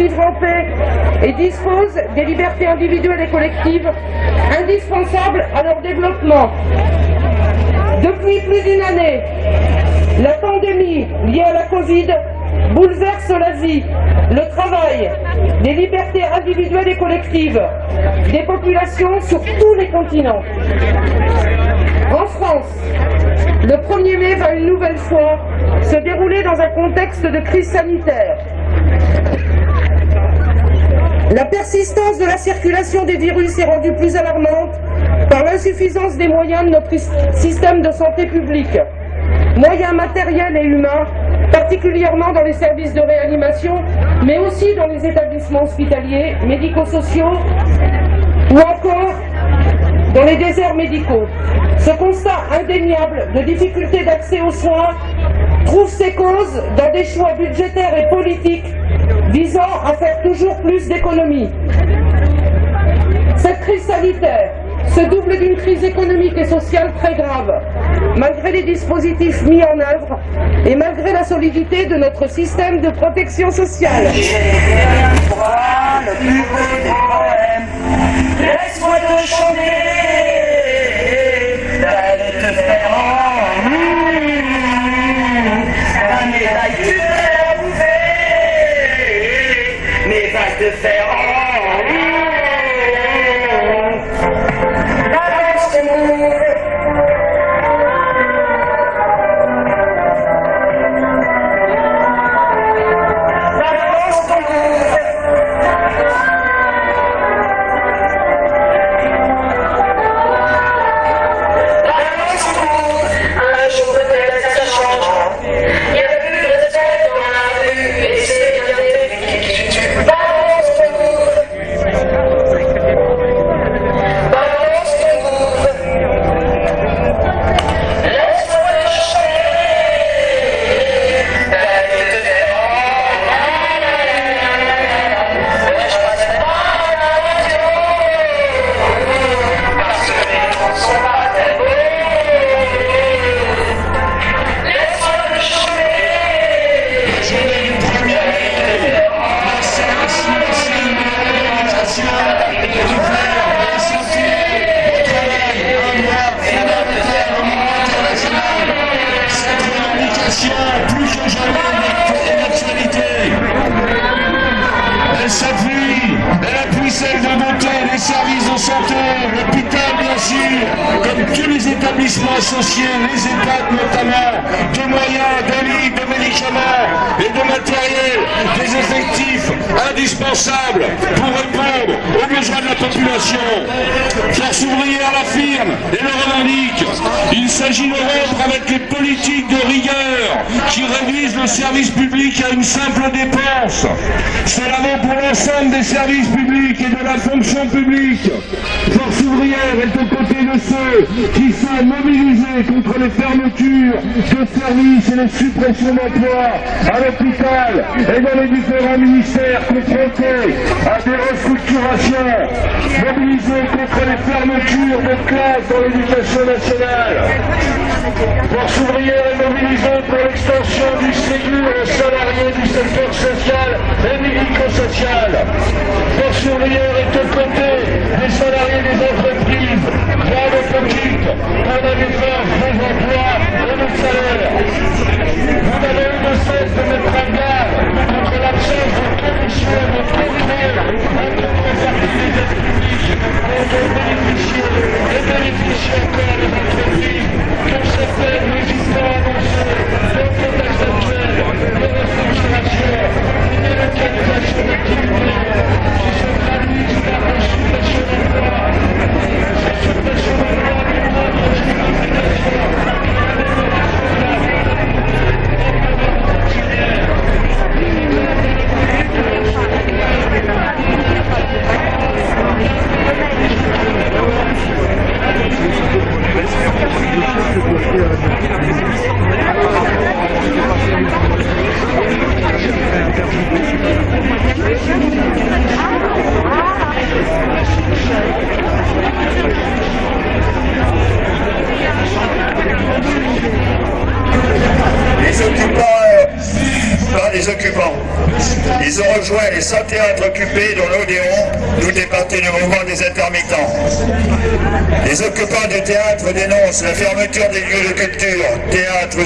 vivre en paix et disposent des libertés individuelles et collectives indispensables à leur développement. Depuis plus d'une année, la pandémie liée à la Covid bouleverse la vie, le travail, les libertés individuelles et collectives des populations sur tous les continents. En France, le 1er mai va une nouvelle fois se dérouler dans un contexte de crise sanitaire. La persistance de la circulation des virus est rendue plus alarmante par l'insuffisance des moyens de notre système de santé publique, moyens matériels et humains, particulièrement dans les services de réanimation, mais aussi dans les établissements hospitaliers, médico-sociaux ou encore dans les déserts médicaux. Ce constat indéniable de difficulté d'accès aux soins trouve ses causes dans des choix budgétaires et politiques visant à faire toujours plus d'économies. Cette crise sanitaire se double d'une crise économique et sociale très grave, malgré les dispositifs mis en œuvre et malgré la solidité de notre système de protection sociale. Laisse-moi te chanter, d'aller te faire en mais va te effectifs indispensables pour répondre aux besoins de la population. Force ouvrière l'affirme et le revendique. Il s'agit de rompre avec les politiques de rigueur qui réduisent le service public à une simple dépense. Cela vaut pour l'ensemble des services publics et de la fonction publique. Force ouvrière est aux côtés de ceux qui sont mobilisés contre les fermetures de services et les suppressions d'emplois à l'hôpital et dans les différents ministères confrontés à des restructurations, mobilisés contre les fermetures de classes dans l'éducation nationale. Force ouvrière est mobilisée pour l'extension du Ségur aux salariés du secteur social et médico-social. Force ouvrière est aux côtés des salariés des entreprises, grandes et petites, pour la défense des emplois et des salaires. Vous n'avez eu de cesse de mettre en garde contre l'absence de commission de périmètre entre les des aides publiques et de bénéficier et bénéficier encore les entreprises comme certaines législants annoncées dans le contexte actuel traduisent par la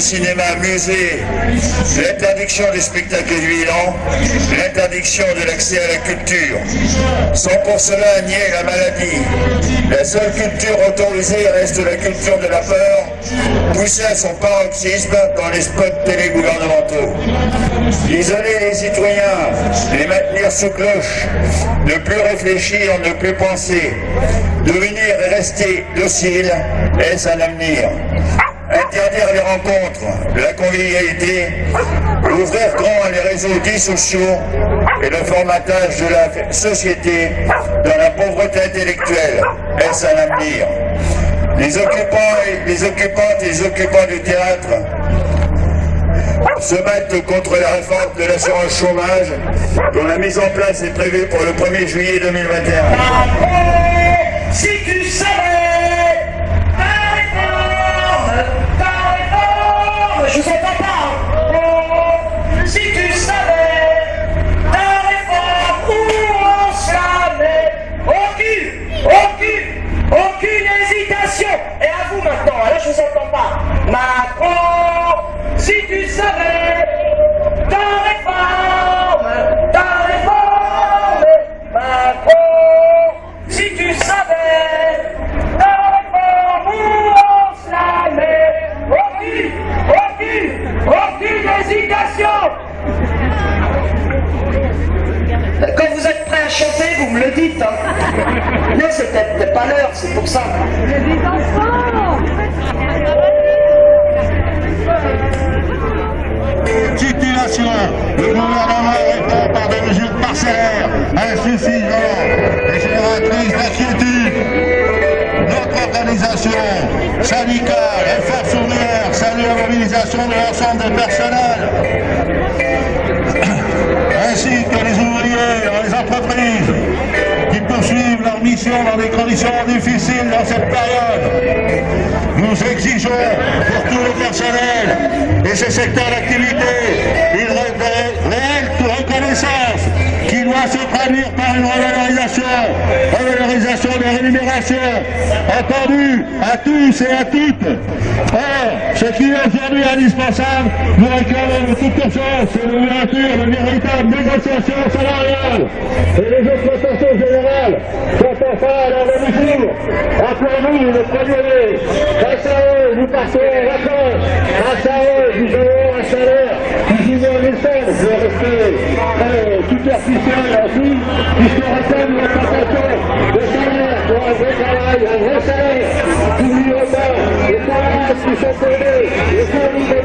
cinéma, musée, l'interdiction des spectacles vivants, l'interdiction de l'accès à la culture, sans pour cela nier la maladie. La seule culture autorisée reste la culture de la peur, poussée à son paroxysme dans les spots télégouvernementaux. Isoler les citoyens, les maintenir sous cloche, ne plus réfléchir, ne plus penser, devenir et rester docile, est-ce un avenir? Interdire les rencontres, la convivialité, ouvrir grand les réseaux dits sociaux et le formatage de la société dans la pauvreté intellectuelle, est-ce un avenir? Les occupants et les occupantes et les occupants du théâtre se battent contre la réforme de l'assurance chômage dont la mise en place est prévue pour le 1er juillet 2021. Si tu savais et génératrices d'inquiétude. Notre organisation syndicale et force ouvrière salue la mobilisation de l'ensemble des personnels, ainsi que les ouvriers dans les entreprises qui poursuivent leur mission dans des conditions difficiles dans cette période. Nous exigeons pour tout le personnel et ses secteurs d'activité une ré- réelle reconnaissance qui doit se traduire par une revalorisation, revalorisation des rémunérations, entendu à tous et à toutes. Or, ce qui est aujourd'hui indispensable, nous réclamons de toute urgence c'est l'ouverture de véritables négociations salariales. Et les exploitations générales sont enfin à leur mesure. Rappelez-vous le premier mai, grâce à eux, nous partons en vacances, grâce à eux, nous avons un salaire qui nous en essence de rester euh, superficiel ainsi, puisqu'on rappelle l'augmentation de salaire pour un vrai travail, un vrai salaire. N'oublions pas les salaires qui sont donnés, les fournis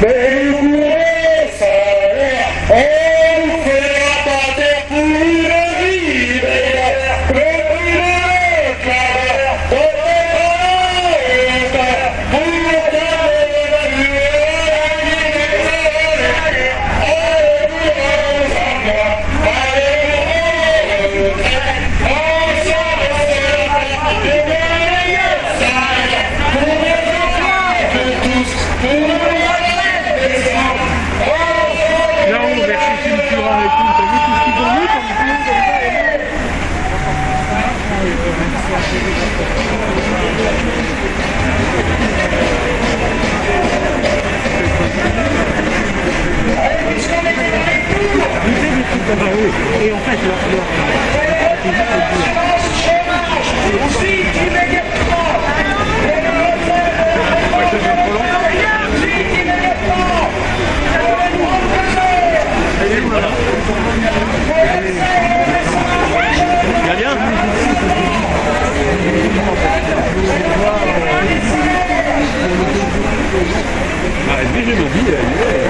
Baby. Et en fait, leur, leur, Ah, lui, je me dis, il.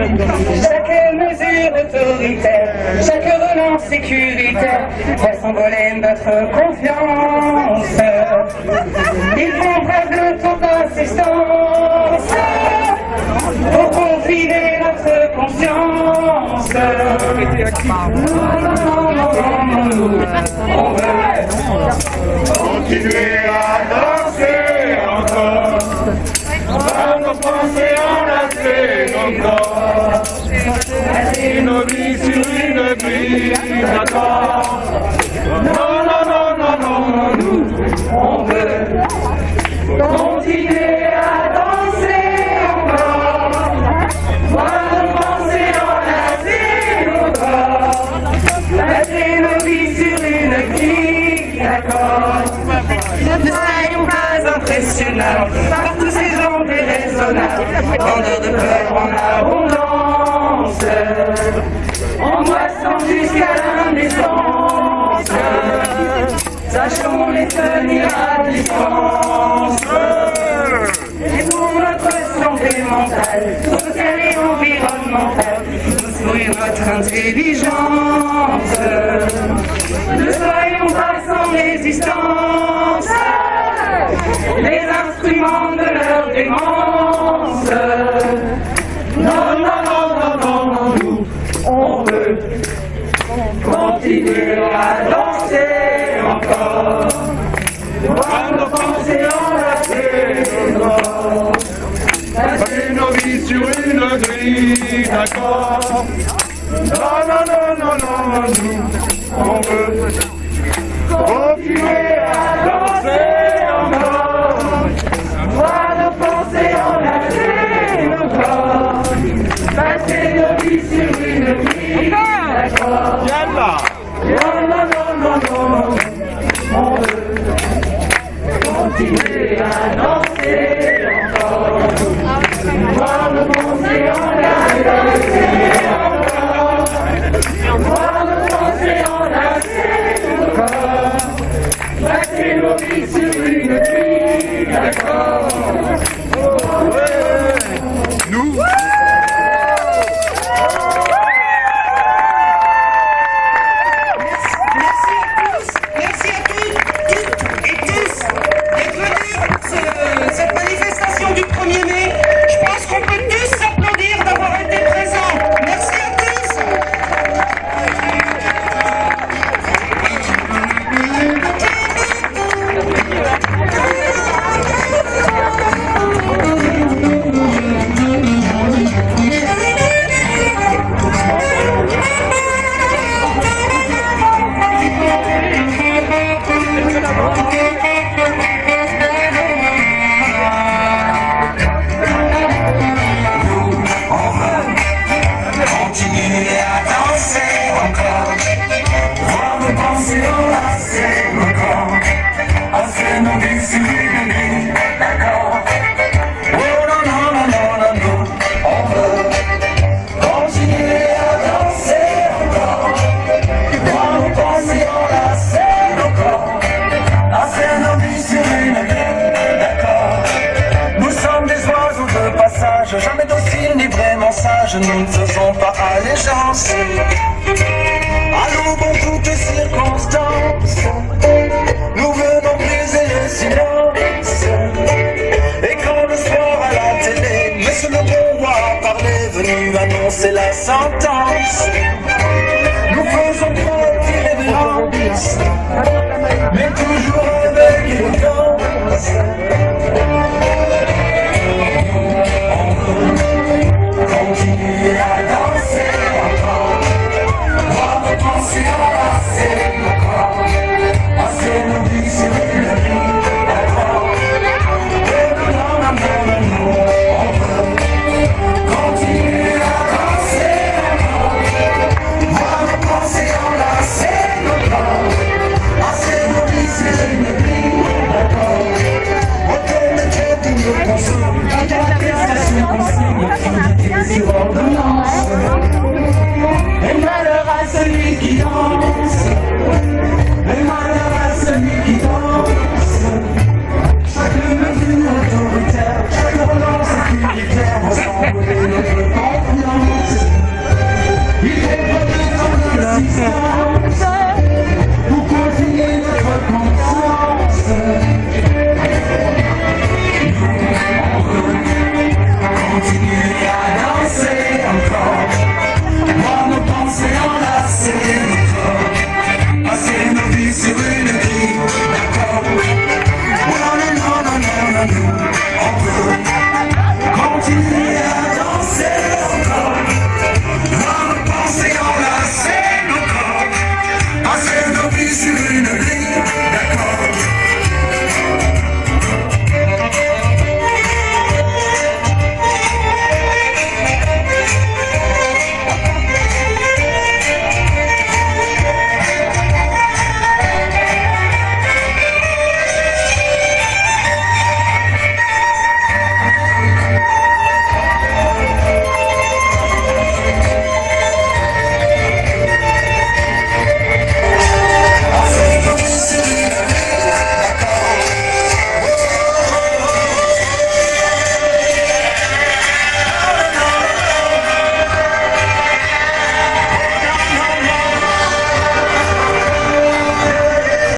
Chaque mesure autoritaire, chaque relance sécuritaire fait s'envoler notre confiance. Ils font preuve de toute insistance pour confiner notre conscience. On veut Continuer à danser encore. Nos pensées enlacées nos corps. Une vie sur une vie, d'accord. Non, non, non, non, non, non, nous, on veut continuer à danser encore. Voir nos pensées enlacer nos nos vies sur une grille d'accord. Ne soyons pas impressionnables En abondance. Angoissant jusqu'à l'indécence. Sachons les tenir à distance. Et pour notre santé mentale, sociale et environnementale, sourions notre intelligence. Ne soyons pas sans résistance, les instruments de leur démence. Nos vies sur une grille, d'accord. Non, non, non, non, non, nous ne faisons pas allégeance. Allons dans toutes circonstances, nous venons briser le silence. Et quand le soir à la télé, Monsieur le bon roi parlait, venu annoncer la sentence.